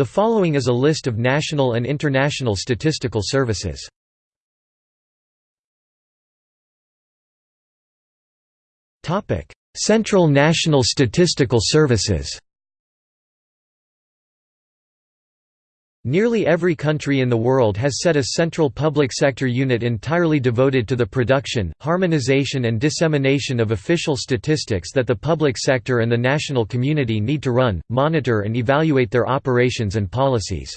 The following is a list of national and international statistical services. Central National Statistical Services Nearly every country in the world has set a central public sector unit entirely devoted to the production, harmonization and dissemination of official statistics that the public sector and the national community need to run, monitor and evaluate their operations and policies.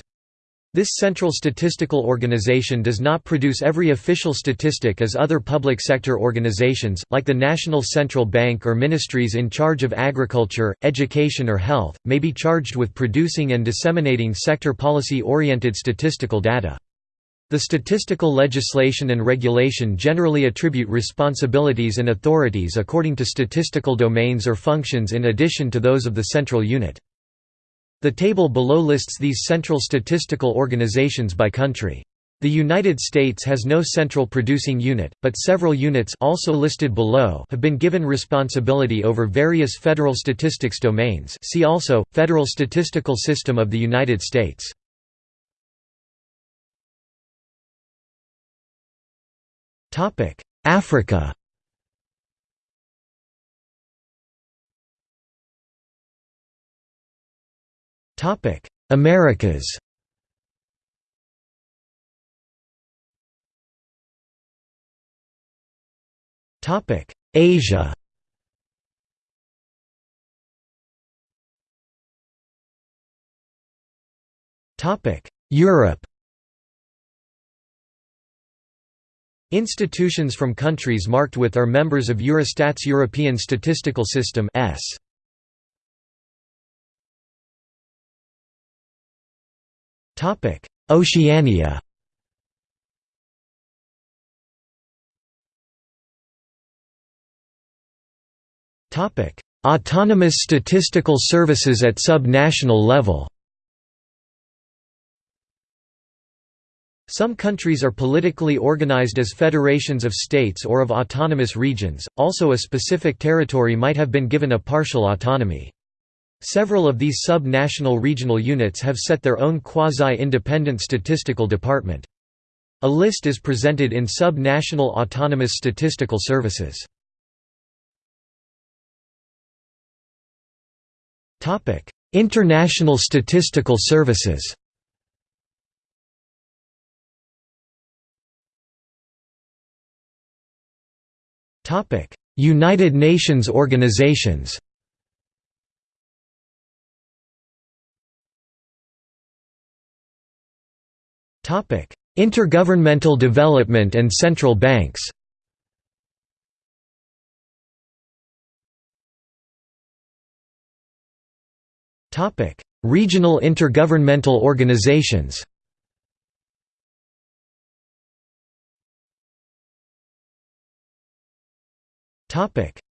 This central statistical organization does not produce every official statistic as other public sector organizations, like the National Central Bank or ministries in charge of agriculture, education or health, may be charged with producing and disseminating sector policy-oriented statistical data. The statistical legislation and regulation generally attribute responsibilities and authorities according to statistical domains or functions in addition to those of the central unit. The table below lists these central statistical organizations by country. The United States has no central producing unit, but several units also listed below have been given responsibility over various federal statistics domains see also, Federal Statistical System of the United States. Africa Americas. Topic: Asia. Topic: Europe. Institutions from countries marked with are members of Eurostat's European Statistical System S. Topic: Oceania. Topic: Autonomous statistical services at sub-national level. Some countries are politically organized as federations of states or of autonomous regions, also a specific territory might have been given a partial autonomy. Several of these sub-national regional units have set their own quasi-independent statistical department. A list is presented in sub-national autonomous statistical services. International statistical services United Nations organizations Intergovernmental development and central banks. Regional intergovernmental organizations.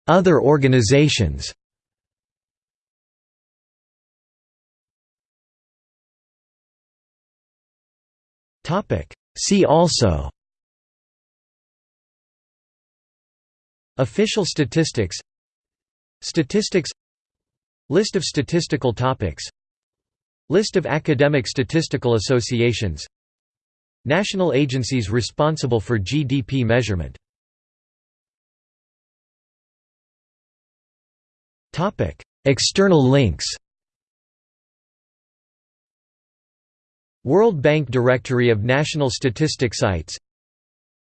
Other organizations See also. Official statistics. Statistics. List of statistical topics. List of academic statistical associations. National agencies responsible for GDP measurement. External links World Bank Directory of National Statistic Sites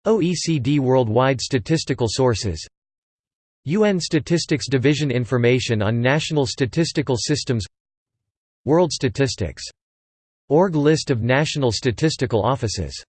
OECD Worldwide Statistical Sources UN Statistics Division Information on National Statistical Systems World Statistics. Org List of national statistical offices